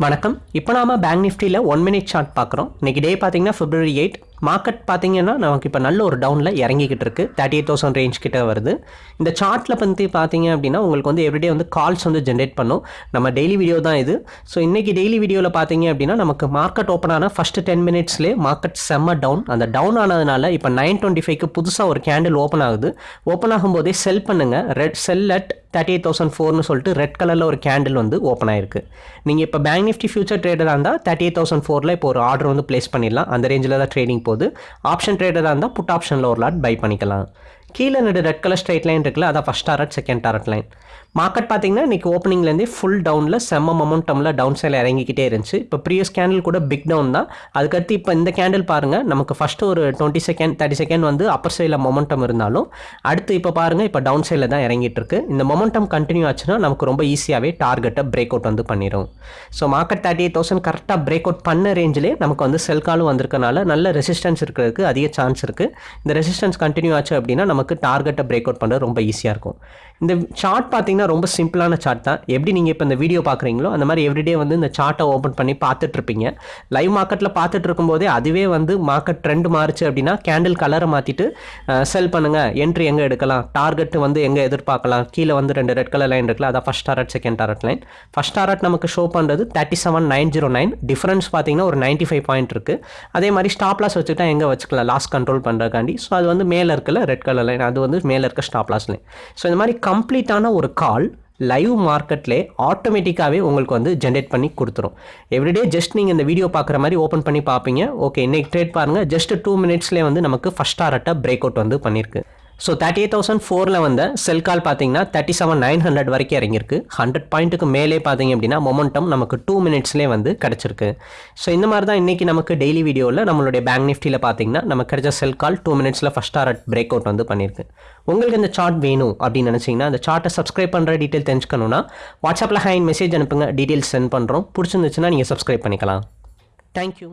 வணக்கம். இப்போ நாம பேங்க் நிஃப்டியில் ஒன் மினிட் சார்ட் பார்க்குறோம். இன்னைக்கு டே பார்த்தீங்கன்னா பிப்ரவரி எயிட் மார்க்கெட் பார்த்தீங்கன்னா நமக்கு இப்போ நல்ல ஒரு டவுனில் இறங்கிக்கிட்டு இருக்கு. தேர்ட்டி எயிட் தௌசண்ட் ரேஞ்ச் கிட்ட வருது. இந்த சார்ட்டில் பற்றி பார்த்தீங்க அப்படின்னா உங்களுக்கு வந்து எவ்ரிடே வந்து கால்ஸ் வந்து ஜென்ரேட் பண்ணும். நம்ம டெய்லி வீடியோ தான் இது. ஸோ இன்னைக்கு டெய்லி வீடியோவில் பார்த்தீங்க அப்படின்னா நமக்கு மார்க்கெட் ஓப்பன் ஆன ஃபஸ்ட்டு டென் மினிட்ஸ்லேயே மார்க்கெட் செம்ம டவுன் அந்த டவுன் ஆனதுனால இப்போ நைன் டுவெண்ட்டி ஃபைவ்க்கு புதுசாக ஒரு கேண்டில் ஓப்பன் ஆகுது. ஓப்பன் ஆகும்போதே செல் பண்ணுங்கள் red sell at thirty eight thousand ஃபோர்னு சொல்லிட்டு ரெட் கலரில் ஒரு கேண்டில் வந்து ஓப்பன் ஆயிருக்கு. நீங்கள் இப்போ பேங்க் நிஃப்டி ஃபியூச்சர் ட்ரேடராக இருந்தால் தேர்ட்டி எயிட் தௌசண்ட் ஃபோரில் இப்போ ஒரு ஆர்டர் வந்து பிளேஸ் பண்ணிடலாம். அந்த ரேஞ்சில் தான் ட்ரேடிங் போகுது. ஆப்ஷன் ட்ரேடராக இருந்தால் புட் ஆப்ஷனில் ஒரு லாட் பை பண்ணிக்கலாம். கீழே ரெண்டு ரெட் கலர் ஸ்ட்ரைட் லைன் இருக்குல்ல அதான் first target second target line market பார்த்தீங்கன்னா இன்றைக்கி ஓப்பனிங்லேருந்தே ஃபுல் டவுனில் செம்ம மொமெண்டமில் டவுன் சைடில் இறங்கிக்கிட்டே இருந்துச்சு. இப்போ ப்ரீவியஸ் கேண்டில் கூட பிக் டவுன் தான். அதுக்கடுத்து இப்போ இந்த கேண்டில் பாருங்கள் நமக்கு ஃபஸ்ட்டு ஒரு டுவெண்ட்டி செகண்ட் தேர்ட்டி செகண்ட் வந்து அப்பர் சைடில் மொமெண்டம் இருந்தாலும் அடுத்து இப்போ பாருங்கள் இப்போ டவுன் சைடில் தான் இறங்கிட்டு இருக்கு. இந்த மொமெண்டம் கண்டினியூ ஆச்சுன்னா நமக்கு ரொம்ப ஈஸியாகவே டார்கெட்டை பிரேக் அவுட் வந்து பண்ணிடும் so market thirty eight thousand கரெக்டாக பிரேக் அவுட் பண்ண ரேஞ்சிலே நமக்கு வந்து செல் காலும் வந்திருக்கனால நல்ல ரெசிஸ்டன்ஸ் இருக்கிறதுக்கு அதிக சான்ஸ் இருக்குது இந்த ரெசிஸ்டன்ஸ் கண்டினியூ ஆச்சு அப்படின்னா நமக்கு டார்கெட்டை பிரேக் அவுட் பண்ணுறது ரொம்ப ஈஸியாக இருக்கும். இந்த சார்ட் பார்த்தீங்கன்னா ரொம்ப சிம்பிளான சார்ட் தான். எப்படி நீங்கள் இப்போ இந்த வீடியோ பார்க்குறீங்களோ அந்த மாதிரி எவ்ரிடே வந்து இந்த சார்ட்டை ஓப்பன் பண்ணி பார்த்துட்ருப்பீங்க லைவ் மார்க்கெட்டில் பார்த்துட்டு இருக்கும்போதே அதுவே வந்து மார்க்கெட் ட்ரெண்ட் மாறுச்சு அப்படின்னா கேண்டில் கலரை மாற்றிட்டு செல் பண்ணுங்கள் என்ட்ரி எங்கே எடுக்கலாம்? டார்கெட் வந்து எங்கே எதிர்பார்க்கலாம்? கீழே வந்து ரெண்டு ரெட் கலர் லைன் இருக்குல்ல அதான் first target second target line first target நமக்கு ஷோ பண்ணுறது thirty seven nine zero nine difference பார்த்தீங்கன்னா ஒரு நைன்ட்டி ஃபைவ் பாயிண்ட் இருக்குது அதே மாதிரி ஸ்டாப் லாஸ் வச்சுக்கிட்டா எங்கே வச்சுக்கலாம்? லாஸ் கண்ட்ரோல் பண்ணுறதுக்காண்டி ஸோ அது வந்து மேலே இருக்கல ரெட் கலர் லைன் அது வந்து மேலே இருக்க ஸ்டாப் லாஸ் லைன் ஸோ இந்த மாதிரி கம்ப்ளீட்டான ஒரு கால் லைவ் மார்க்கெட்லேயே ஆட்டோமேட்டிக்காகவே உங்களுக்கு வந்து ஜென்ரேட் பண்ணி கொடுத்துரும். எவ்ரிடே ஜஸ்ட் நீங்கள் இந்த வீடியோ பார்க்குற மாதிரி ஓப்பன் பண்ணி பார்ப்பீங்க. ஓகே இன்னைக்கு ட்ரேட் பாருங்கள் ஜஸ்ட் டூ மினிட்ஸ்லேயே வந்து நமக்கு ஃபஸ்ட் டாரட்டை பிரேக் அவுட் வந்து பண்ணியிருக்கு. ஸோ தேர்ட்டி எயிட் தௌசண்ட் ஃபோரில் வந்த செல் கால் பார்த்தீங்கன்னா தேர்ட்டி செவன் நைன் ஹண்ட்ரட் வரைக்கும் இறங்கியிருக்கு. ஹண்ட்ரட் பாயிண்ட்டுக்கு மேலே பார்த்தீங்க அப்படின்னா மொமெண்டம் நமக்கு டூ மினிட்ஸ்லேயே வந்து கிடச்சிருக்கு. ஸோ இந்த மாதிரி தான் இன்றைக்கி நமக்கு டெய்லி வீடியோவில் நம்மளுடைய பேங்க் நிஃப்டியில் பார்த்தீங்கன்னா நமக்கு கிடைச்ச செல் கால் டூ மினிட்ஸில் ஃபஸ்ட் டாரட் பிரேக் அவுட் வந்து பண்ணியிருக்கு. உங்களுக்கு இந்த சார்ட் வேணும் அப்படின்னு நினச்சிங்கன்னா அந்த சார்ட்டை சப்ஸ்கிரைப் பண்ணுற டீட்டெயில் தெரிஞ்சுக்கணுன்னா வாட்ஸ்அப்பில் ஹேண்ட் மெசேஜ் அனுப்புங்க. டீட்டெயில்ஸ் சென்ட் பண்ணுறோம் பிடிச்சிருந்துச்சுன்னா நீங்கள் சப்ஸ்கிரைப் பண்ணிக்கலாம். தேங்க்யூ